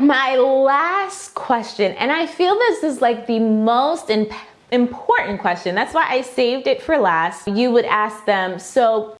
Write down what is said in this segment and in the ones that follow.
My last question, and I feel this is like the most important question. That's why I saved it for last. You would ask them, so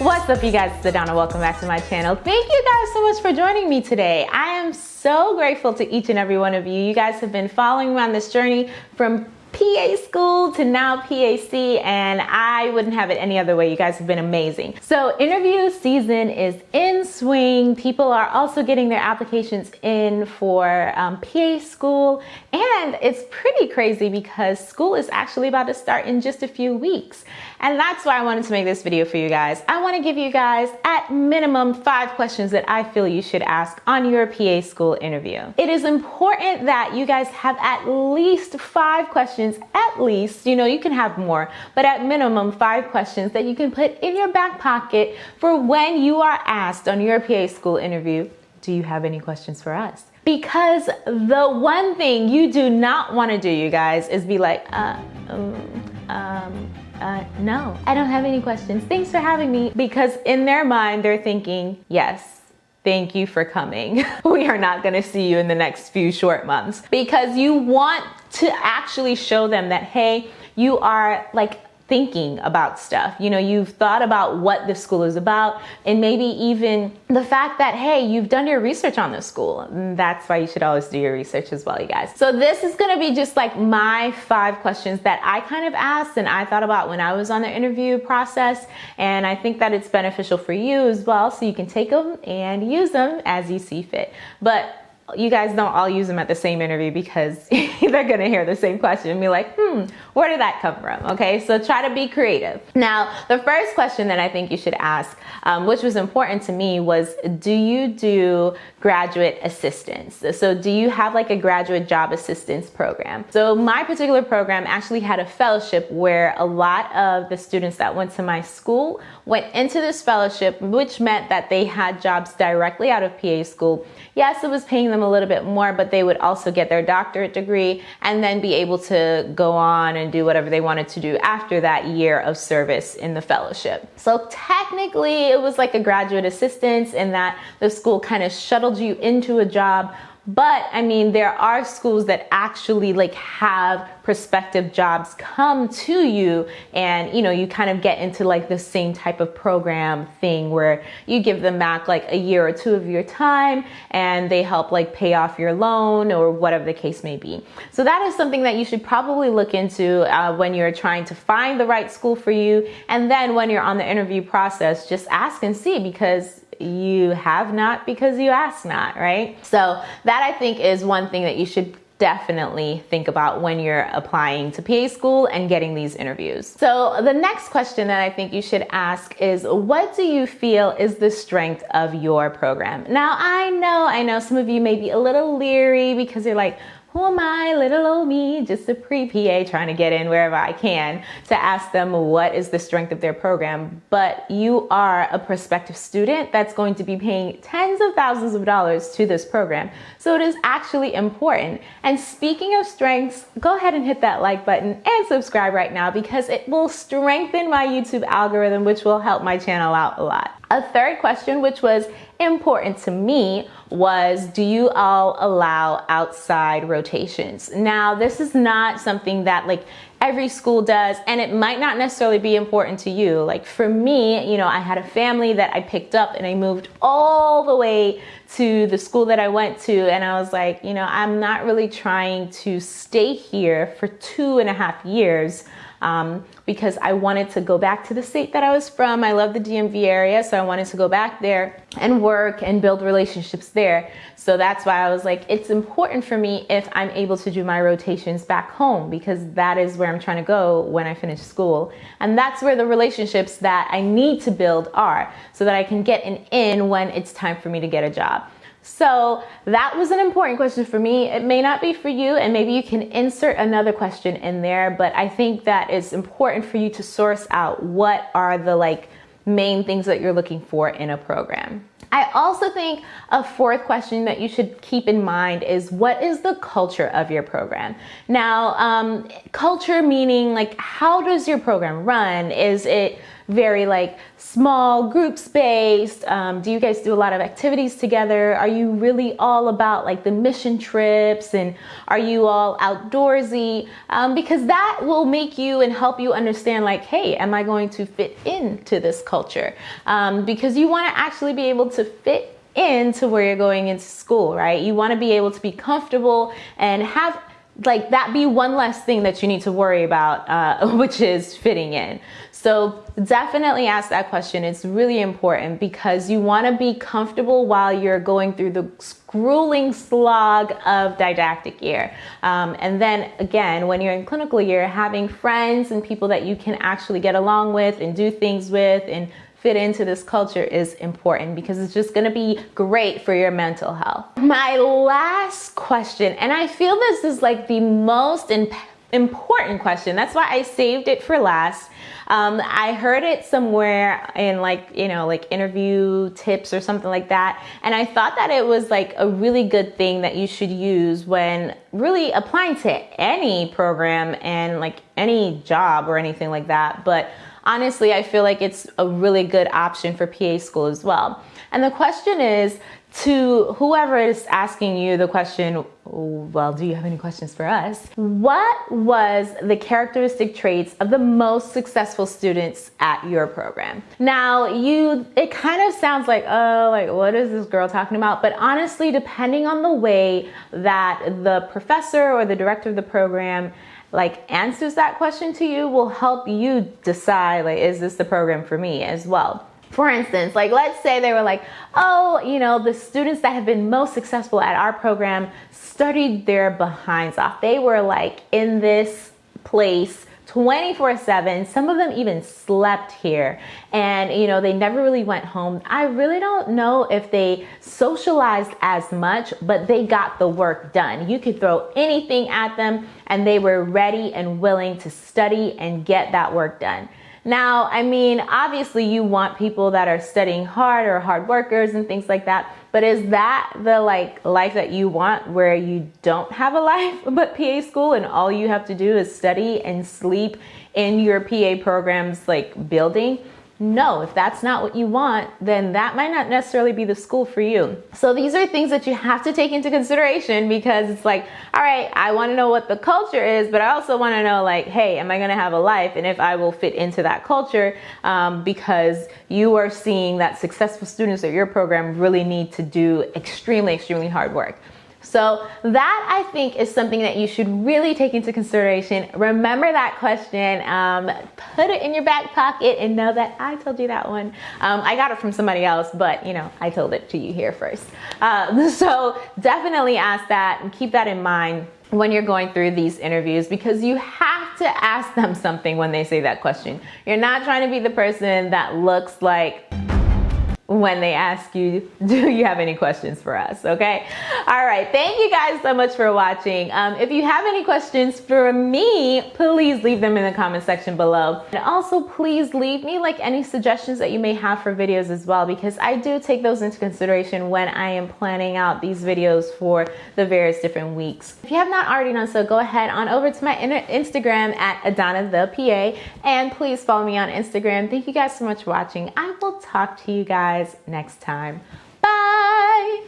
What's up you guys, it's Adana, welcome back to my channel. Thank you guys so much for joining me today. I am so grateful to each and every one of you. You guys have been following me on this journey from PA school to now PA-C and I wouldn't have it any other way. You guys have been amazing. So interview season is in swing. People are also getting their applications in for um, PA school and it's pretty crazy because school is actually about to start in just a few weeks. And that's why I wanted to make this video for you guys. I wanna give you guys at minimum five questions that I feel you should ask on your PA school interview. It is important that you guys have at least five questions, at least, you know, you can have more, but at minimum five questions that you can put in your back pocket for when you are asked on your PA school interview, do you have any questions for us? Because the one thing you do not want to do, you guys, is be like, uh, um, um, uh, no, I don't have any questions. Thanks for having me. Because in their mind, they're thinking, yes, thank you for coming. we are not gonna see you in the next few short months because you want to actually show them that, hey, you are like thinking about stuff. You know, you've thought about what the school is about and maybe even the fact that, hey, you've done your research on the school. Mm, that's why you should always do your research as well, you guys. So this is gonna be just like my five questions that I kind of asked and I thought about when I was on the interview process. And I think that it's beneficial for you as well. So you can take them and use them as you see fit. But you guys don't all use them at the same interview because they're gonna hear the same question and be like, hmm, where did that come from? Okay, so try to be creative. Now, the first question that I think you should ask, um, which was important to me, was do you do graduate assistance? So do you have like a graduate job assistance program? So my particular program actually had a fellowship where a lot of the students that went to my school went into this fellowship, which meant that they had jobs directly out of PA school. Yes, it was paying them them a little bit more, but they would also get their doctorate degree and then be able to go on and do whatever they wanted to do after that year of service in the fellowship. So technically it was like a graduate assistance in that the school kind of shuttled you into a job but I mean, there are schools that actually like have prospective jobs come to you and you know, you kind of get into like the same type of program thing where you give them back like a year or two of your time and they help like pay off your loan or whatever the case may be. So that is something that you should probably look into uh, when you're trying to find the right school for you. And then when you're on the interview process, just ask and see because you have not because you ask not, right? So that I think is one thing that you should definitely think about when you're applying to PA school and getting these interviews. So the next question that I think you should ask is what do you feel is the strength of your program? Now I know, I know some of you may be a little leery because you're like, who am I, little old me, just a pre-PA trying to get in wherever I can to ask them what is the strength of their program. But you are a prospective student that's going to be paying tens of thousands of dollars to this program. So it is actually important. And speaking of strengths, go ahead and hit that like button and subscribe right now because it will strengthen my YouTube algorithm, which will help my channel out a lot. A third question, which was important to me, was do you all allow outside rotations? Now, this is not something that like every school does, and it might not necessarily be important to you. Like for me, you know, I had a family that I picked up and I moved all the way to the school that I went to, and I was like, you know, I'm not really trying to stay here for two and a half years um, because I wanted to go back to the state that I was from. I love the DMV area, so I wanted to go back there and work and build relationships there. So that's why I was like, it's important for me if I'm able to do my rotations back home because that is where I'm trying to go when I finish school. And that's where the relationships that I need to build are so that I can get an in when it's time for me to get a job. So that was an important question for me. It may not be for you and maybe you can insert another question in there, but I think that it's important for you to source out what are the like main things that you're looking for in a program. I also think a fourth question that you should keep in mind is what is the culture of your program? Now, um, culture meaning like how does your program run? Is it very like small group based? Um, do you guys do a lot of activities together? Are you really all about like the mission trips and are you all outdoorsy? Um, because that will make you and help you understand like, hey, am I going to fit into this culture? Um, because you want to actually be able to fit into where you're going into school, right? You want to be able to be comfortable and have like that be one less thing that you need to worry about, uh, which is fitting in. So definitely ask that question. It's really important because you want to be comfortable while you're going through the grueling slog of didactic year. Um, and then again, when you're in clinical year, having friends and people that you can actually get along with and do things with and fit into this culture is important because it's just gonna be great for your mental health. My last question, and I feel this is like the most important question. That's why I saved it for last. Um, I heard it somewhere in like, you know, like interview tips or something like that. And I thought that it was like a really good thing that you should use when really applying to any program and like any job or anything like that. But honestly, I feel like it's a really good option for PA school as well. And the question is to whoever is asking you the question, well, do you have any questions for us? What was the characteristic traits of the most successful students at your program? Now, you, it kind of sounds like, oh, like what is this girl talking about? But honestly, depending on the way that the professor or the director of the program like answers that question to you will help you decide like is this the program for me as well? For instance like let's say they were like oh you know the students that have been most successful at our program studied their behinds off. They were like in this place 24 7 some of them even slept here and you know they never really went home. I really don't know if they socialized as much but they got the work done. You could throw anything at them and they were ready and willing to study and get that work done. Now, I mean, obviously you want people that are studying hard or hard workers and things like that, but is that the like life that you want where you don't have a life but PA school and all you have to do is study and sleep in your PA programs like building? No, if that's not what you want, then that might not necessarily be the school for you. So these are things that you have to take into consideration because it's like, all right, I want to know what the culture is, but I also want to know like, hey, am I going to have a life and if I will fit into that culture um, because you are seeing that successful students at your program really need to do extremely, extremely hard work. So that I think is something that you should really take into consideration. Remember that question, um, put it in your back pocket and know that I told you that one. Um, I got it from somebody else, but you know, I told it to you here first. Uh, so definitely ask that and keep that in mind when you're going through these interviews because you have to ask them something when they say that question. You're not trying to be the person that looks like when they ask you, do you have any questions for us? Okay. All right. Thank you guys so much for watching. Um, if you have any questions for me, please leave them in the comment section below. And also please leave me like any suggestions that you may have for videos as well, because I do take those into consideration when I am planning out these videos for the various different weeks. If you have not already done so, go ahead on over to my Instagram at Adana the PA and please follow me on Instagram. Thank you guys so much for watching. I will talk to you guys guys next time. Bye.